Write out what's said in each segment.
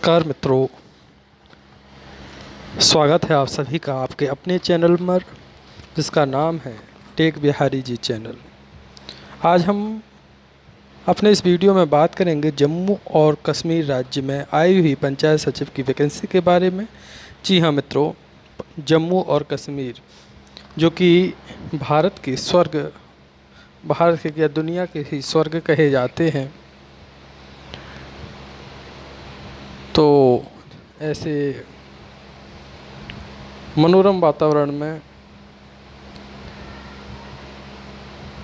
नमस्कार मित्रों। स्वागत है आप सभी का आपके अपने चैनल पर, जिसका नाम है टेक बिहारी जी चैनल। आज हम अपने इस वीडियो में बात करेंगे जम्मू और कश्मीर राज्य में आई हुई पंचायत सचिव की वैकेंसी के बारे में। जी हाँ मित्रों, जम्मू और कश्मीर, जो कि भारत की स्वर्ग, भारत के या दुनिया के ही स्वर्ग कहे जाते हैं। तो ऐसे मनोरम वातावरण में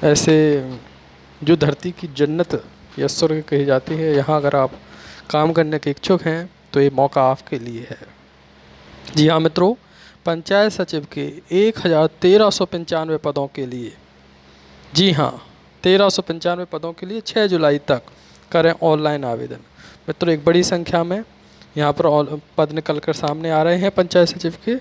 ऐसे जो धरती की जन्नत या स्वर्ग कही जाती है यहाँ अगर आप काम करने के इच्छुक हैं तो ये मौका आपके लिए है। जी हाँ मित्रों पंचायत सचिव के एक हज़ार तेरह सौ पंचानवे पदों के लिए जी हाँ तेरह सौ पंचानवे पदों के लिए छः जुलाई तक करें ऑनलाइन आवेदन। मित्रों एक बड़ी संख्या में यहाँ पर पद निकल कर सामने आ रहे हैं पंचायत सचिव के।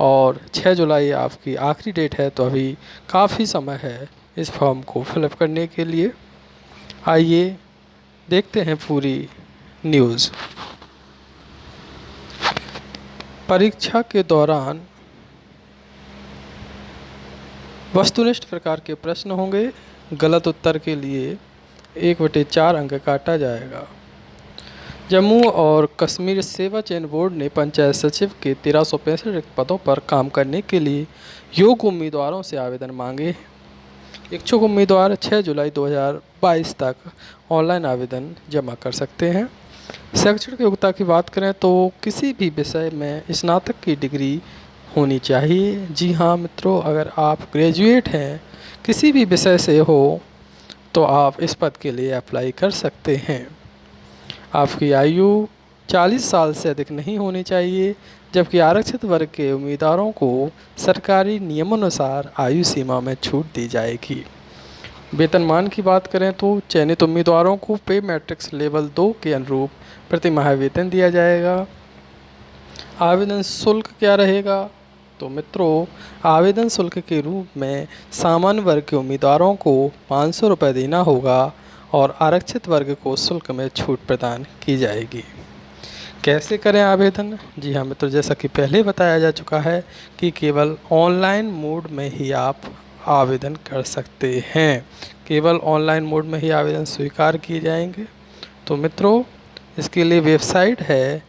और 6 जुलाई आपकी आखिरी डेट है तो अभी काफ़ी समय है इस फॉर्म को फिलअप करने के लिए। आइए देखते हैं पूरी न्यूज़। परीक्षा के दौरान वस्तुनिष्ठ प्रकार के प्रश्न होंगे। गलत उत्तर के लिए एक बटे चार अंक काटा जाएगा। जम्मू और कश्मीर सेवा चयन बोर्ड ने पंचायत सचिव के तेरह सौ पैंसठ रिक्त पदों पर काम करने के लिए योग्य उम्मीदवारों से आवेदन मांगे इच्छुक उम्मीदवार 6 जुलाई 2022 तक ऑनलाइन आवेदन जमा कर सकते हैं। शैक्षणिक योग्यता की बात करें तो किसी भी विषय में स्नातक की डिग्री होनी चाहिए। जी हाँ मित्रों, अगर आप ग्रेजुएट हैं, किसी भी विषय से हो तो आप इस पद के लिए अप्लाई कर सकते हैं। आपकी आयु 40 साल से अधिक नहीं होनी चाहिए, जबकि आरक्षित वर्ग के उम्मीदवारों को सरकारी नियमानुसार आयु सीमा में छूट दी जाएगी। वेतनमान की बात करें तो चयनित उम्मीदवारों को पे मैट्रिक्स लेवल दो के अनुरूप प्रति माह वेतन दिया जाएगा। आवेदन शुल्क क्या रहेगा? तो मित्रों, आवेदन शुल्क के रूप में सामान्य वर्ग के उम्मीदवारों को पाँच सौ रुपये देना होगा और आरक्षित वर्ग को शुल्क में छूट प्रदान की जाएगी। कैसे करें आवेदन? जी हाँ मित्रों, जैसा कि पहले बताया जा चुका है कि केवल ऑनलाइन मोड में ही आप आवेदन कर सकते हैं। केवल ऑनलाइन मोड में ही आवेदन स्वीकार किए जाएँगे। तो मित्रों, इसके लिए वेबसाइट है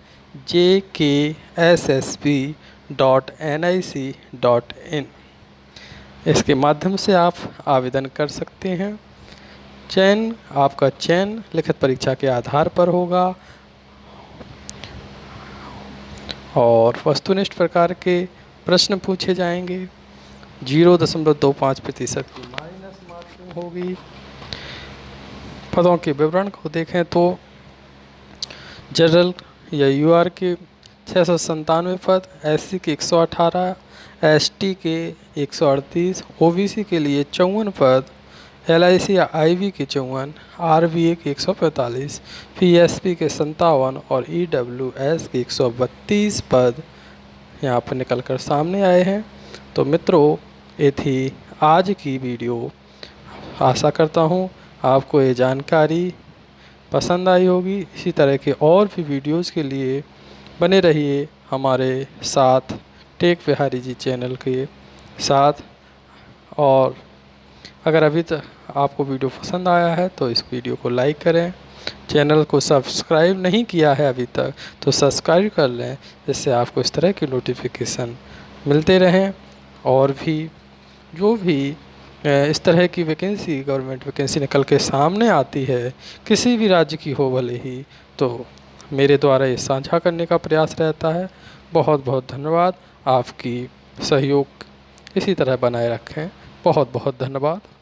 J K S S B dot N I C dot in. इसके माध्यम से आप आवेदन कर सकते हैं। चयन, आपका चयन लिखित परीक्षा के आधार पर होगा। और वस्तुनिष्ठ प्रकार के प्रश्न पूछे जाएँगे। ज़ीरो दशमलव दो पाँच प्रतिशत की माइनस मार्किंग होगी। पदों के विवरण को देखें तो जनरल या यूआर के छः सौ संतानवे पद, एससी के एक सौ अठारह एस के एक सौ अड़तीस ओ के लिए चौवन पद L I C I we के चौवन, आर वी ए के एक सौ पैंतालीस, पी एस पी के संतावन और ई डब्ल्यू एस के एक सौ बत्तीस पद यहाँ पर निकल कर सामने आए हैं। तो मित्रों, ये थी आज की वीडियो। आशा करता हूँ आपको ये जानकारी पसंद आई होगी। इसी तरह के और भी वीडियोस के लिए बने रहिए हमारे साथ, टेक बिहारी जी चैनल के साथ और अगर अभी तक आपको वीडियो पसंद आया है तो इस वीडियो को लाइक करें। चैनल को सब्सक्राइब नहीं किया है अभी तक तो सब्सक्राइब कर लें, जिससे आपको इस तरह की नोटिफिकेशन मिलते रहें। और भी, जो भी इस तरह की वैकेंसी, गवर्नमेंट वैकेंसी निकल के सामने आती है, किसी भी राज्य की हो भले ही तो मेरे द्वारा ये साझा करने का प्रयास रहता है। बहुत बहुत धन्यवाद। आपकी सहयोग इसी तरह बनाए रखें। बहुत बहुत धन्यवाद।